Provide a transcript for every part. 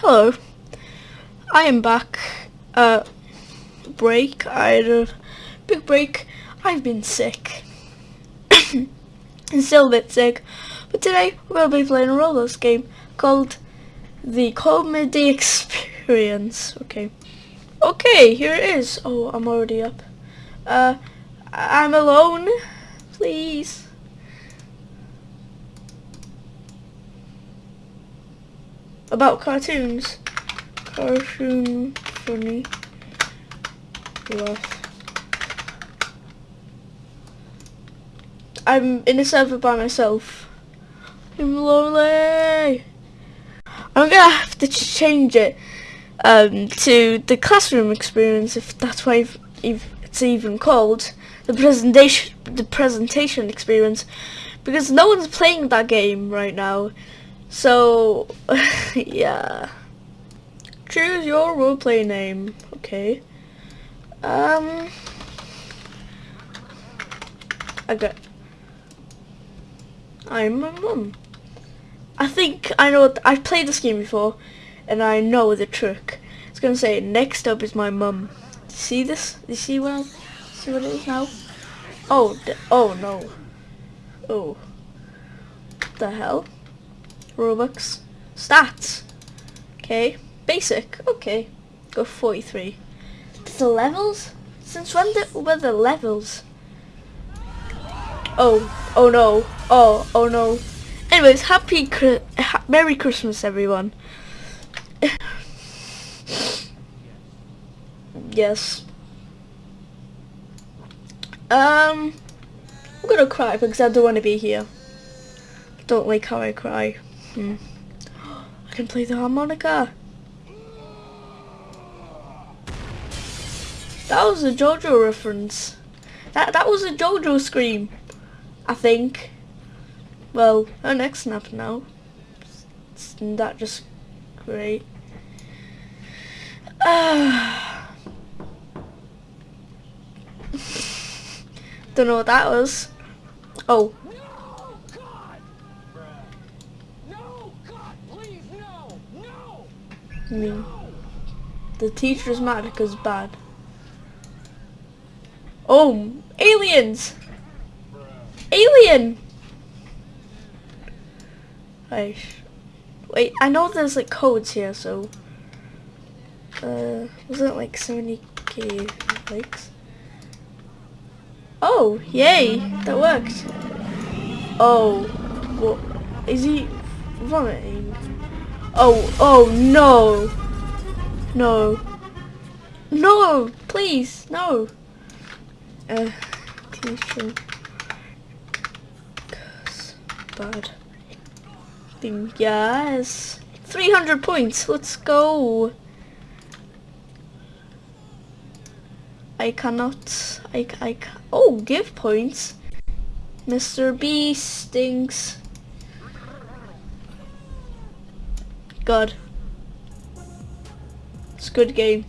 hello. I am back. Uh, break. I had a big break. I've been sick. and still a bit sick. But today we're going to be playing a Roblox game called The Comedy Experience. Okay. Okay, here it is. Oh, I'm already up. Uh, I'm alone. Please. About cartoons. Cartoon funny. Laugh. I'm in a server by myself. I'm lonely. I'm gonna have to change it um, to the classroom experience if that's why if it's even called the presentation the presentation experience because no one's playing that game right now so, yeah. Choose your roleplay name. Okay. Um. I got. I'm my mum. I think I know. I've played this game before, and I know the trick. It's gonna say next up is my mum. See this? You see what? See what it is now? Oh. oh no. Oh. The hell? Robux. Stats. Okay. Basic. Okay. Go 43. The levels? Since when did, were the levels? Oh. Oh no. Oh. Oh no. Anyways, happy, ha Merry Christmas everyone. yes. Um, I'm gonna cry because I don't want to be here. Don't like how I cry. Hmm. I can play the harmonica. That was a JoJo reference. That that was a JoJo scream. I think. Well, her next snap now. Isn't that just great? Uh, don't know what that was. Oh, Me. The teacher's mad because bad. Oh, aliens! Alien! Wait, I know there's like codes here, so... Uh, wasn't like 70k likes? Oh, yay! That worked! Oh, what? Is he vomiting? Oh, oh no. No. No, please, no. Uh, teacher. Bad. Thing, yes. 300 points, let's go. I cannot, I, I, oh, give points. Mr. B stinks. God. Squid Game.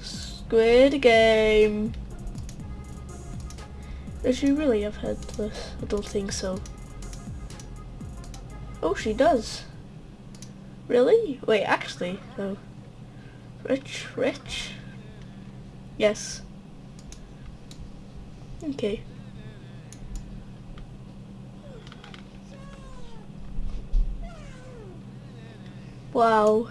Squid Game. Does she really have heard this? I don't think so. Oh, she does. Really? Wait, actually, though. Rich, rich. Yes. Okay. Wow.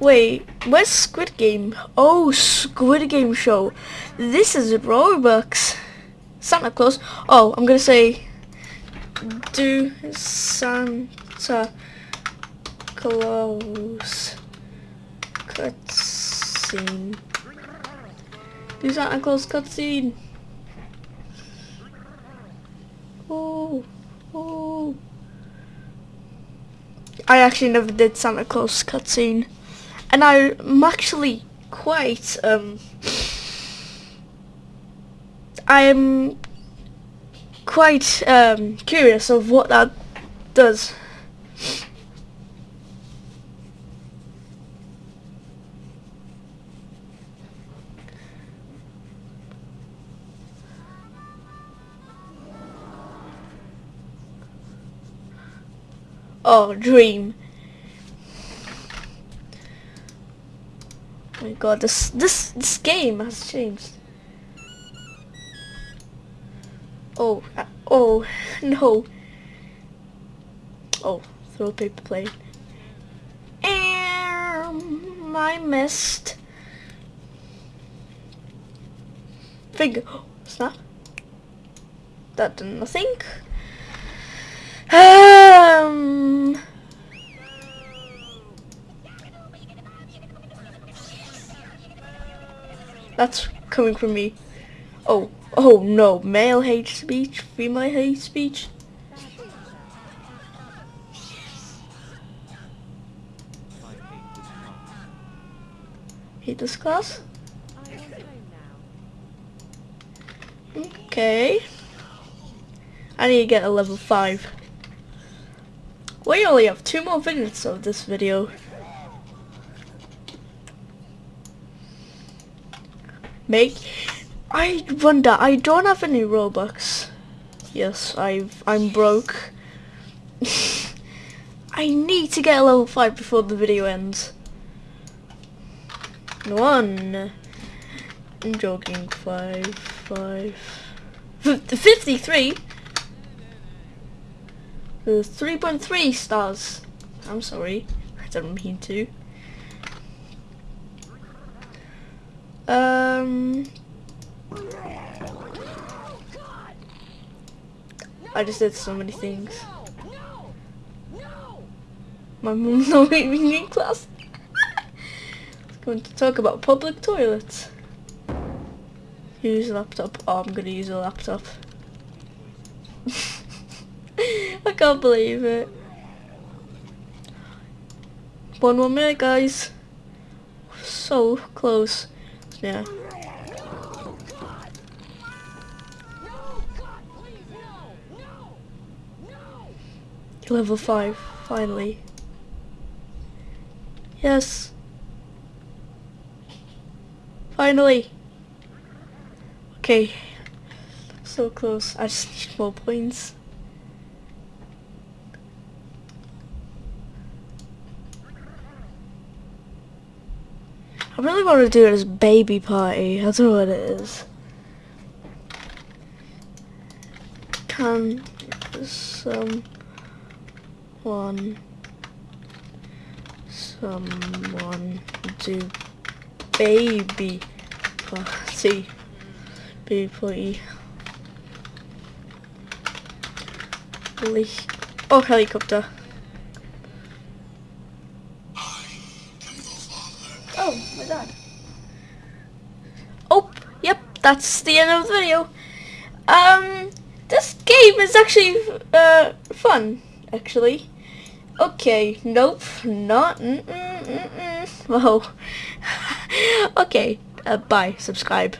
Wait, where's Squid Game? Oh, Squid Game show. This is Robux. Santa Claus. Oh, I'm gonna say, do Santa Claus cutscene. Do Santa Claus cutscene. Oh, oh. I actually never did Santa Claus cutscene, and I'm actually quite um. I am quite um, curious of what that does. Oh, dream. Oh my god, this this this game has changed. Oh, uh, oh, no. Oh, throw paper plate. Um, I missed. Finger. Snap. That did nothing. Um. That's coming from me. Oh, oh no, male hate speech, female hate speech. Hate this class? Okay. I need to get a level 5. We only have two more minutes of this video. Make I wonder I don't have any Robux. Yes, I've I'm broke. I need to get a level 5 before the video ends. One. I'm joking. Five, five. 53? 3.3 stars. I'm sorry. I don't mean to. Um... I just did so many things. My mom's not leaving in class. It's going to talk about public toilets. Use a laptop. Oh, I'm gonna use a laptop. I can't believe it. One more minute, guys. So close. Yeah. Level 5, finally. Yes. Finally. Okay. So close. I just need more points. I really want to do this baby party. Know what it is. Can someone someone do baby party? Baby party. Oh, helicopter. That's the end of the video. Um, this game is actually, uh, fun, actually. Okay, nope, not, mm -mm, mm -mm. Whoa. okay, uh, bye, subscribe.